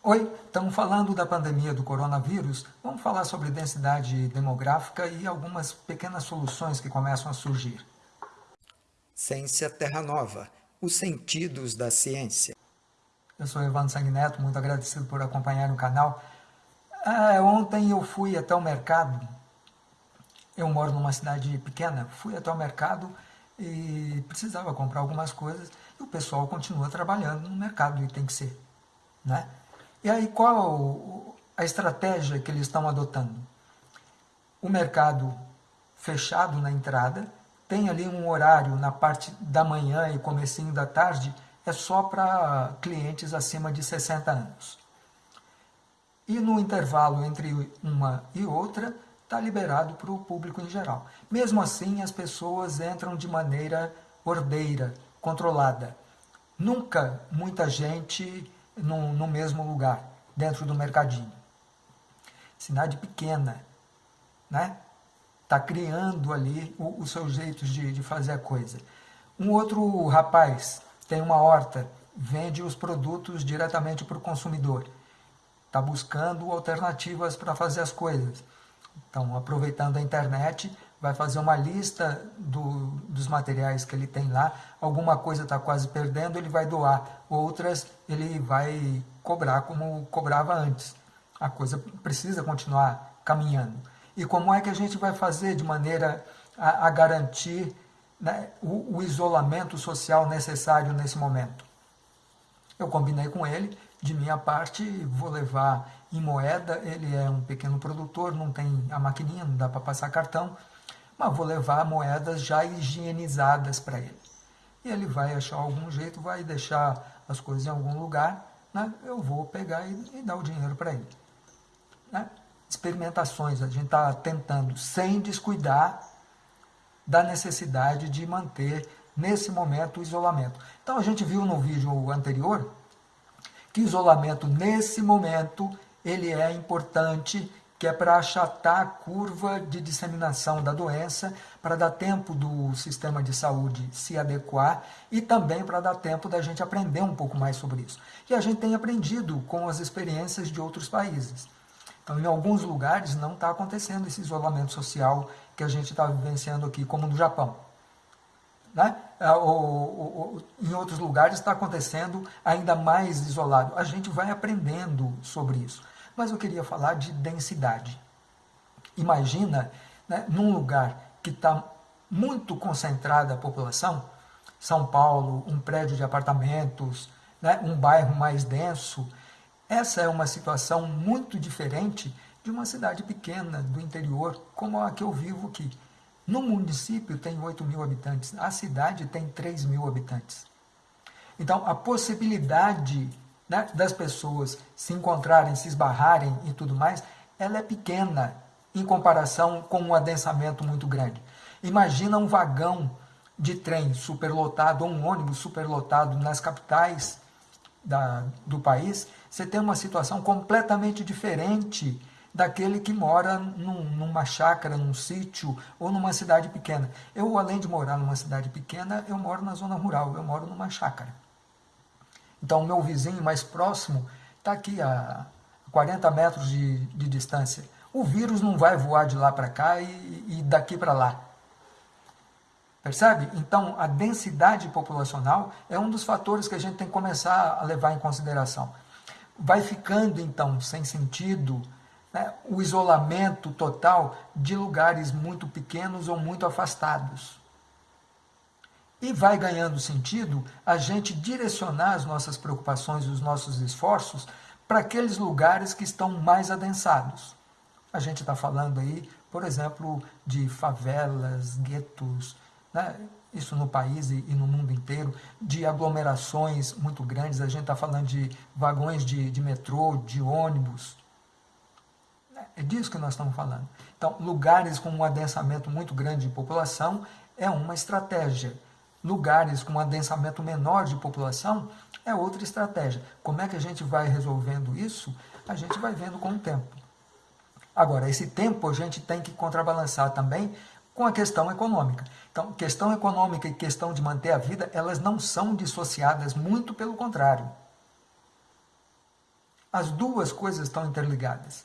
Oi, estamos falando da pandemia do coronavírus. Vamos falar sobre densidade demográfica e algumas pequenas soluções que começam a surgir. Ciência Terra Nova, os sentidos da ciência. Eu sou Evandro Sanguineto, muito agradecido por acompanhar o canal. Ah, ontem eu fui até o mercado, eu moro numa cidade pequena, fui até o mercado e precisava comprar algumas coisas e o pessoal continua trabalhando no mercado e tem que ser. Né? E aí qual a estratégia que eles estão adotando? O mercado fechado na entrada, tem ali um horário na parte da manhã e comecinho da tarde, é só para clientes acima de 60 anos. E no intervalo entre uma e outra, está liberado para o público em geral. Mesmo assim, as pessoas entram de maneira ordeira, controlada. Nunca muita gente no, no mesmo lugar, dentro do mercadinho. Cidade pequena, né? Está criando ali os seus jeitos de, de fazer a coisa. Um outro rapaz tem uma horta, vende os produtos diretamente para o consumidor. Está buscando alternativas para fazer as coisas. Então, aproveitando a internet, vai fazer uma lista do, dos materiais que ele tem lá, alguma coisa está quase perdendo, ele vai doar, outras ele vai cobrar como cobrava antes. A coisa precisa continuar caminhando. E como é que a gente vai fazer de maneira a, a garantir né, o, o isolamento social necessário nesse momento? Eu combinei com ele, de minha parte, vou levar em moeda, ele é um pequeno produtor, não tem a maquininha, não dá para passar cartão, mas vou levar moedas já higienizadas para ele. E ele vai achar algum jeito, vai deixar as coisas em algum lugar, né? eu vou pegar e, e dar o dinheiro para ele. Né? Experimentações, a gente está tentando, sem descuidar da necessidade de manter, nesse momento, o isolamento. Então, a gente viu no vídeo anterior que isolamento, nesse momento, ele é importante que é para achatar a curva de disseminação da doença, para dar tempo do sistema de saúde se adequar e também para dar tempo da gente aprender um pouco mais sobre isso. E a gente tem aprendido com as experiências de outros países. Então, em alguns lugares não está acontecendo esse isolamento social que a gente está vivenciando aqui, como no Japão. Né? Ou, ou, ou, em outros lugares está acontecendo ainda mais isolado. A gente vai aprendendo sobre isso mas eu queria falar de densidade. Imagina, né, num lugar que está muito concentrada a população, São Paulo, um prédio de apartamentos, né, um bairro mais denso, essa é uma situação muito diferente de uma cidade pequena do interior, como a que eu vivo aqui. No município tem 8 mil habitantes, a cidade tem 3 mil habitantes. Então, a possibilidade né, das pessoas se encontrarem, se esbarrarem e tudo mais, ela é pequena em comparação com um adensamento muito grande. Imagina um vagão de trem superlotado, ou um ônibus superlotado nas capitais da, do país, você tem uma situação completamente diferente daquele que mora num, numa chácara, num sítio ou numa cidade pequena. Eu, além de morar numa cidade pequena, eu moro na zona rural, eu moro numa chácara. Então, o meu vizinho mais próximo está aqui a 40 metros de, de, distância. O vírus não vai voar de lá para cá e, e daqui para lá. Percebe? Então, a densidade populacional é um dos fatores que a gente tem que começar a levar em consideração. Vai ficando, então, sem sentido né, o isolamento total de lugares muito pequenos ou muito afastados. E vai ganhando sentido a gente direcionar as nossas preocupações e os nossos esforços para aqueles lugares que estão mais adensados. A gente está falando aí, por exemplo, de favelas, guetos, né? isso no país e no mundo inteiro, de aglomerações muito grandes, a gente está falando de vagões de, de metrô, de ônibus. É disso que nós estamos falando. Então, lugares com um adensamento muito grande de população é uma estratégia lugares com um adensamento menor de população, é outra estratégia. Como é que a gente vai resolvendo isso? A gente vai vendo com o tempo. Agora, esse tempo a gente tem que contrabalançar também com a questão econômica. Então, questão econômica e questão de manter a vida, elas não são dissociadas, muito pelo contrário. As duas coisas estão interligadas.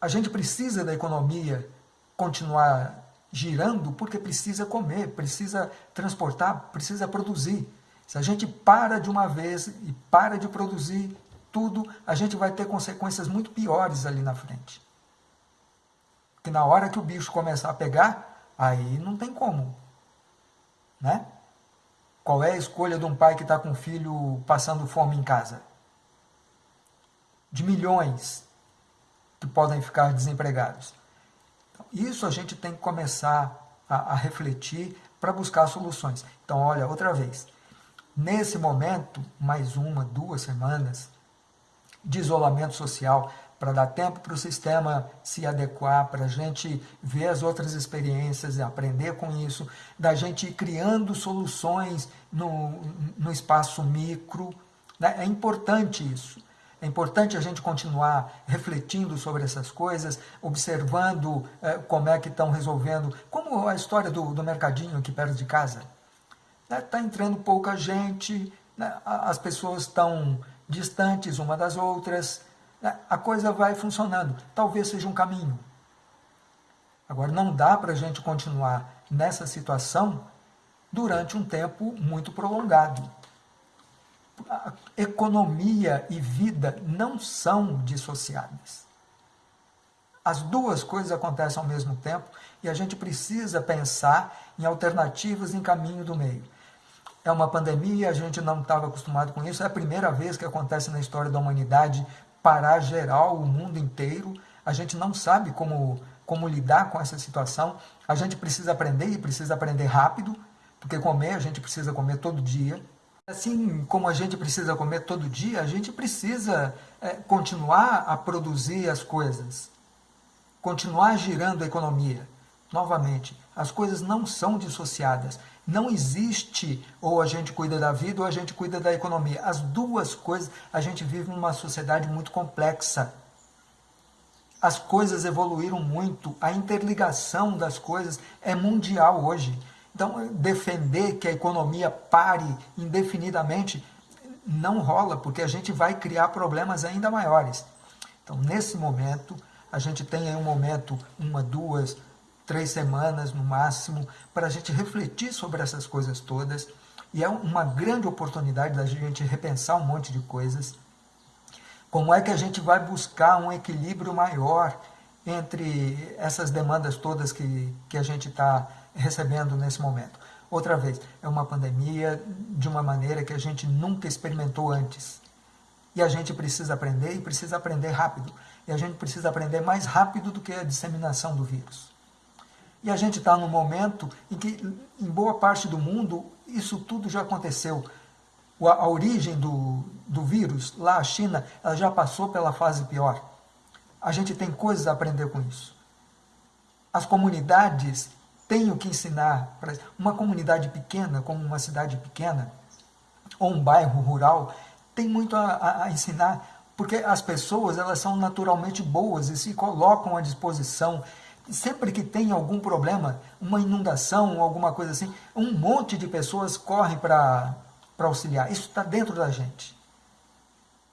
A gente precisa da economia continuar girando porque precisa comer, precisa transportar, precisa produzir. Se a gente para de uma vez e para de produzir tudo, a gente vai ter consequências muito piores ali na frente. Porque na hora que o bicho começar a pegar, aí não tem como. Né? Qual é a escolha de um pai que está com um filho passando fome em casa? De milhões que podem ficar desempregados. Isso a gente tem que começar a, a refletir para buscar soluções. Então, olha, outra vez, nesse momento, mais uma, duas semanas de isolamento social, para dar tempo para o sistema se adequar, para a gente ver as outras experiências e aprender com isso, da gente ir criando soluções no, no espaço micro. Né? É importante isso. É importante a gente continuar refletindo sobre essas coisas, observando eh, como é que estão resolvendo, como a história do, do mercadinho aqui perto de casa. Está né? entrando pouca gente, né? as pessoas estão distantes uma das outras, né? a coisa vai funcionando. Talvez seja um caminho. Agora, não dá para a gente continuar nessa situação durante um tempo muito prolongado economia e vida não são dissociadas. As duas coisas acontecem ao mesmo tempo e a gente precisa pensar em alternativas em caminho do meio. É uma pandemia, a gente não estava acostumado com isso, é a primeira vez que acontece na história da humanidade parar geral, o mundo inteiro. A gente não sabe como, como lidar com essa situação. A gente precisa aprender e precisa aprender rápido, porque comer a gente precisa comer todo dia, Assim como a gente precisa comer todo dia, a gente precisa é, continuar a produzir as coisas, continuar girando a economia. Novamente, as coisas não são dissociadas. Não existe ou a gente cuida da vida ou a gente cuida da economia. As duas coisas, a gente vive numa sociedade muito complexa. As coisas evoluíram muito, a interligação das coisas é mundial hoje. Então, defender que a economia pare indefinidamente não rola, porque a gente vai criar problemas ainda maiores. Então, nesse momento, a gente tem aí um momento, uma, duas, três semanas no máximo, para a gente refletir sobre essas coisas todas. E é uma grande oportunidade da gente repensar um monte de coisas. Como é que a gente vai buscar um equilíbrio maior entre essas demandas todas que, que a gente está recebendo nesse momento. Outra vez, é uma pandemia de uma maneira que a gente nunca experimentou antes. E a gente precisa aprender e precisa aprender rápido. E a gente precisa aprender mais rápido do que a disseminação do vírus. E a gente está num momento em que, em boa parte do mundo, isso tudo já aconteceu. A origem do, do vírus, lá a China, ela já passou pela fase pior. A gente tem coisas a aprender com isso. As comunidades tenho que ensinar para uma comunidade pequena, como uma cidade pequena, ou um bairro rural, tem muito a, a, ensinar, porque as pessoas elas são naturalmente boas e se colocam à disposição. Sempre que tem algum problema, uma inundação, alguma coisa assim, um monte de pessoas correm para auxiliar. Isso está dentro da gente.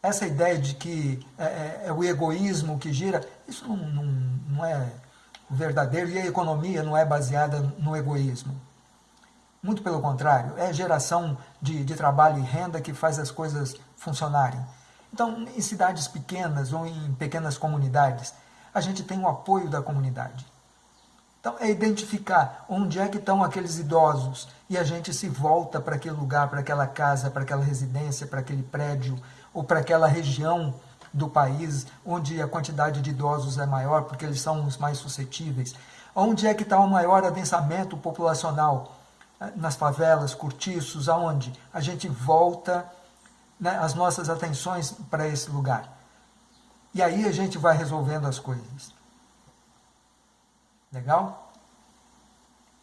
Essa ideia de que é, é, é o egoísmo que gira, isso não, não, não é verdadeiro e a economia não é baseada no egoísmo. Muito pelo contrário, é geração de, de trabalho e renda que faz as coisas funcionarem. Então, em cidades pequenas ou em pequenas comunidades, a gente tem o apoio da comunidade. Então, é identificar onde é que estão aqueles idosos e a gente se volta para aquele lugar, para aquela casa, para aquela residência, para aquele prédio ou para aquela região do país, onde a quantidade de idosos é maior, porque eles são os mais suscetíveis. Onde é que está o maior adensamento populacional? Nas favelas, cortiços, aonde? A gente volta né, as nossas atenções para esse lugar. E aí a gente vai resolvendo as coisas. Legal?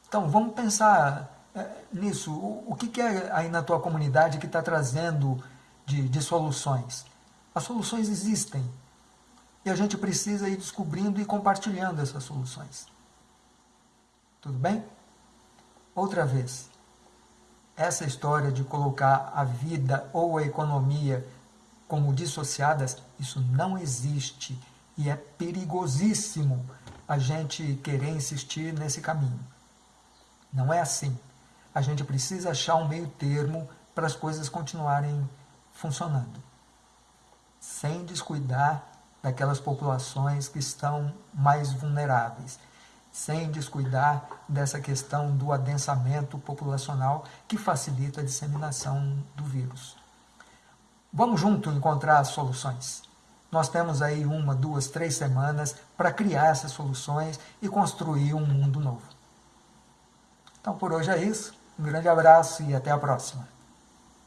Então, vamos pensar é, nisso. O, que, que, é aí na tua comunidade que está trazendo de, de soluções? As soluções existem. E a gente precisa ir descobrindo e compartilhando essas soluções. Tudo bem? Outra vez, essa história de colocar a vida ou a economia como dissociadas, isso não existe e é perigosíssimo a gente querer insistir nesse caminho. Não é assim. A gente precisa achar um meio termo para as coisas continuarem funcionando, sem descuidar daquelas populações que estão mais vulneráveis, sem descuidar dessa questão do adensamento populacional que facilita a disseminação do vírus. Vamos junto encontrar soluções. Nós temos aí uma, duas, três semanas para criar essas soluções e construir um mundo novo. Então por hoje é isso. Um grande abraço e até a próxima.